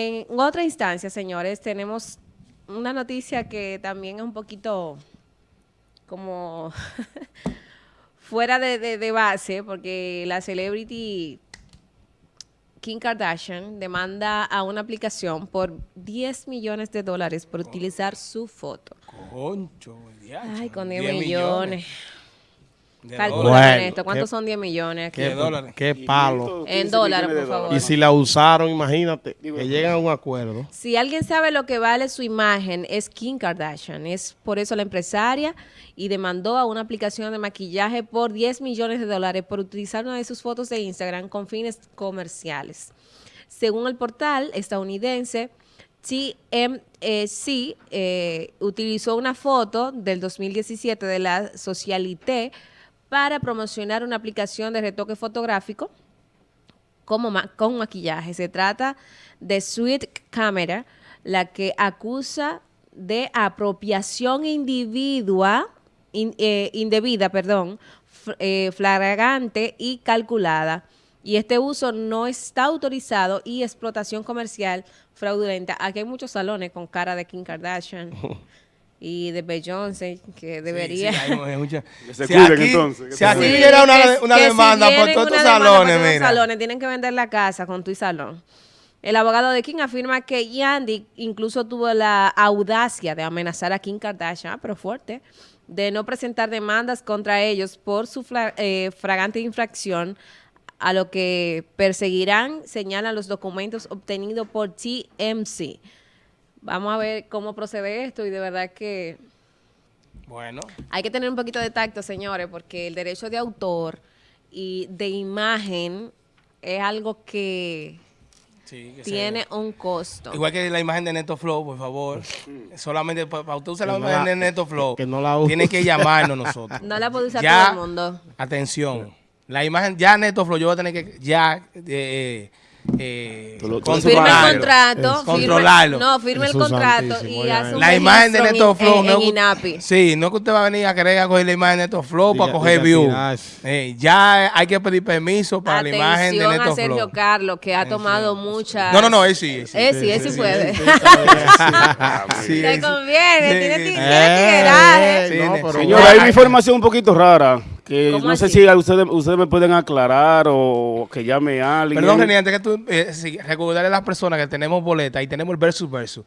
En otra instancia, señores, tenemos una noticia que también es un poquito como fuera de, de- de base, porque la celebrity Kim Kardashian demanda a una aplicación por 10 millones de dólares por utilizar su foto. Concho, diacho, Ay, con 10 millones. Con esto. ¿Cuántos qué- son 10 millones aquí? De dólares. Qué palo. En dólares, por favor. Y si la usaron, imagínate, que llegan a un acuerdo. Si alguien sabe lo que vale su imagen, es Kim Kardashian. Es por eso la empresaria y demandó a una aplicación de maquillaje por 10 millones de dólares por utilizar una de sus fotos de Instagram con fines comerciales. Según el portal estadounidense, TMC eh, utilizó una foto del 2017 de la Socialité para promocionar una aplicación de retoque fotográfico como con maquillaje. Se trata de Sweet Camera, la que acusa de apropiación individua, in- eh, indebida, perdón, eh, flagrante y calculada. Y este uso no está autorizado y explotación comercial fraudulenta. Aquí hay muchos salones con cara de Kim Kardashian y de Beyoncé que debería... Sí, sí, hay mucha- Que se Si cuiden, aquí- entonces, que Si aquí hubiera una, que- una que si demanda por todos estos por salones, los mira. salones, tienen que vender la casa con tu salón. El abogado de Kim afirma que Yandy incluso tuvo la audacia de amenazar a Kim Kardashian, pero fuerte, de no presentar demandas contra ellos por su eh, fragante infracción, a lo que perseguirán, señalan los documentos obtenidos por TMC. Vamos a ver cómo procede esto y de verdad que Bueno, hay que tener un poquito de tacto, señores, porque el derecho de autor y de imagen es algo que sí, que se- tiene un costo. Igual que la imagen de Neto Flow, por favor. Solamente para usted usar la no imagen la- de Neto Flow, que no la use. tiene que llamarnos nosotros. No la puede usar Ya- todo el mundo. Atención. La imagen, ya Neto Flow, yo voy a tener que ya eh, eh, Firme el controlarlo. contrato. Es- firme- Controlarlo. No, firme el Jesús contrato y hace es. un La imagen de Neto en- Flow, en, no, en es- INAPI. Sí, no es que usted va a venir a querer a coger la imagen de Neto Flow para coger view. Eh, ya hay que pedir permiso para la imagen de Atención Neto a Sergio Flow. Carlos, que ha tomado muchas... No, no, no, él sí. él sí. Eh, sí, él sí, puede. Te conviene, tiene, Eh, tigueraje. No, Señora, hay una información un poquito rara que ¿Cómo no sé así? si a ustedes, ustedes me pueden aclarar o que llame a alguien. Perdón, René, antes que tú, eh, sí, recordarle a las personas que tenemos boleta y tenemos el versus versus.